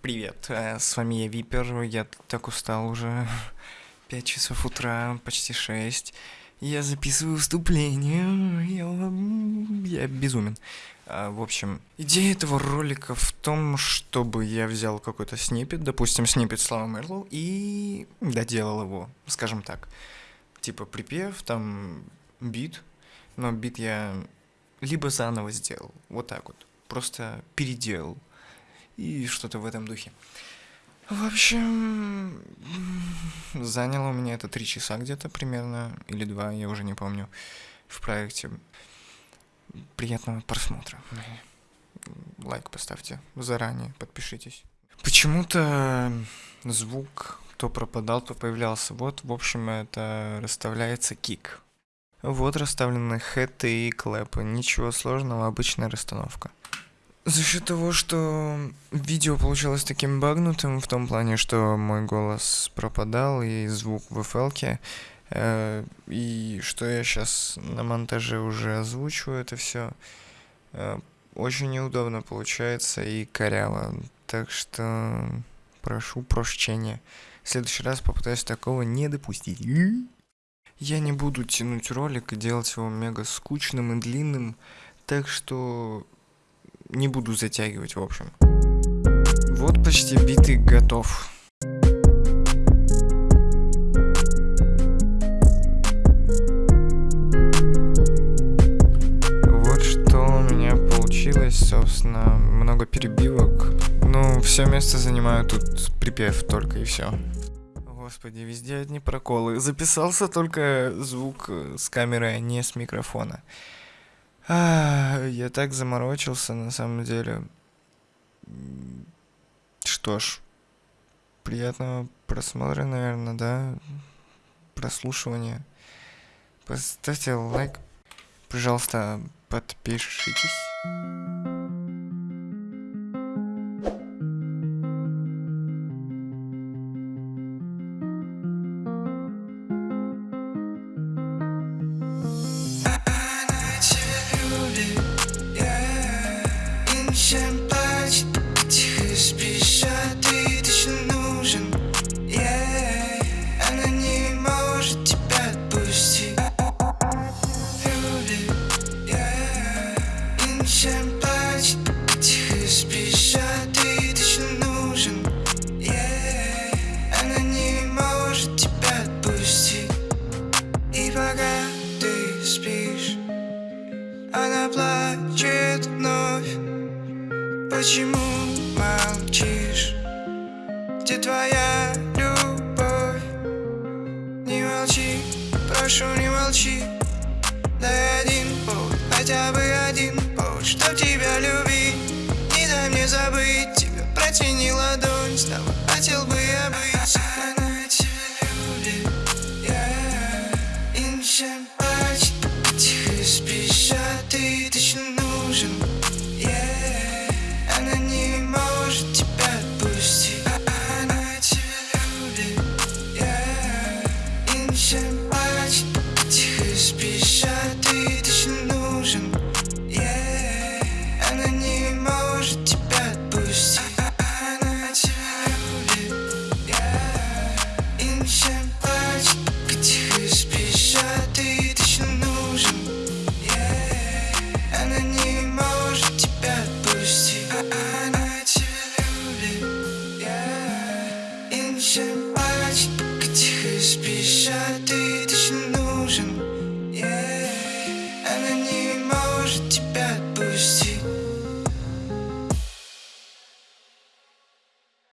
привет, э, с вами я Випер, я так устал уже, 5 часов утра, почти 6, я записываю вступление, я, я безумен. А, в общем, идея этого ролика в том, чтобы я взял какой-то снипет, допустим, снипет Слава Мерлоу, и доделал его, скажем так. Типа припев, там бит, но бит я либо заново сделал, вот так вот, просто переделал и что-то в этом духе. В общем, заняло у меня это три часа где-то примерно, или два, я уже не помню, в проекте. Приятного просмотра. Лайк поставьте заранее, подпишитесь. Почему-то звук то пропадал, то появлялся. Вот, в общем, это расставляется кик. Вот расставлены хэты и клэпы. Ничего сложного, обычная расстановка. За счет того, что видео получилось таким багнутым, в том плане, что мой голос пропадал и звук в FL, э, и что я сейчас на монтаже уже озвучиваю это все, э, очень неудобно получается и коряво. Так что прошу прощения. В следующий раз попытаюсь такого не допустить. Я не буду тянуть ролик и делать его мега скучным и длинным, так что не буду затягивать, в общем. Вот почти битый готов. Вот что у меня получилось, собственно, много перебивок. Ну, все место занимаю тут припев только и все. Господи, везде одни проколы. Записался только звук с камеры, а не с микрофона. А, я так заморочился, на самом деле. Что ж, приятного просмотра, наверное, да? Прослушивания. Поставьте лайк. Пожалуйста, подпишитесь. Чем плачет, тихо спишь, а ты точно нужен. Yeah. Она не может тебя отпустить. Любит, yeah. И ничем плачет, тихо спишь, а ты точно нужен. Yeah. Она не может тебя отпустить. И пока ты спишь Она плачет Почему молчишь? Где твоя любовь? Не молчи, прошу не молчи Дай один повод, хотя бы один повод Чтоб тебя любить Не дай мне забыть тебя Протяни ладонь, с тобой хотел бы я быть Она тебя любит, yeah. И плачет, тихо спишь, а ты точно нужен Passion.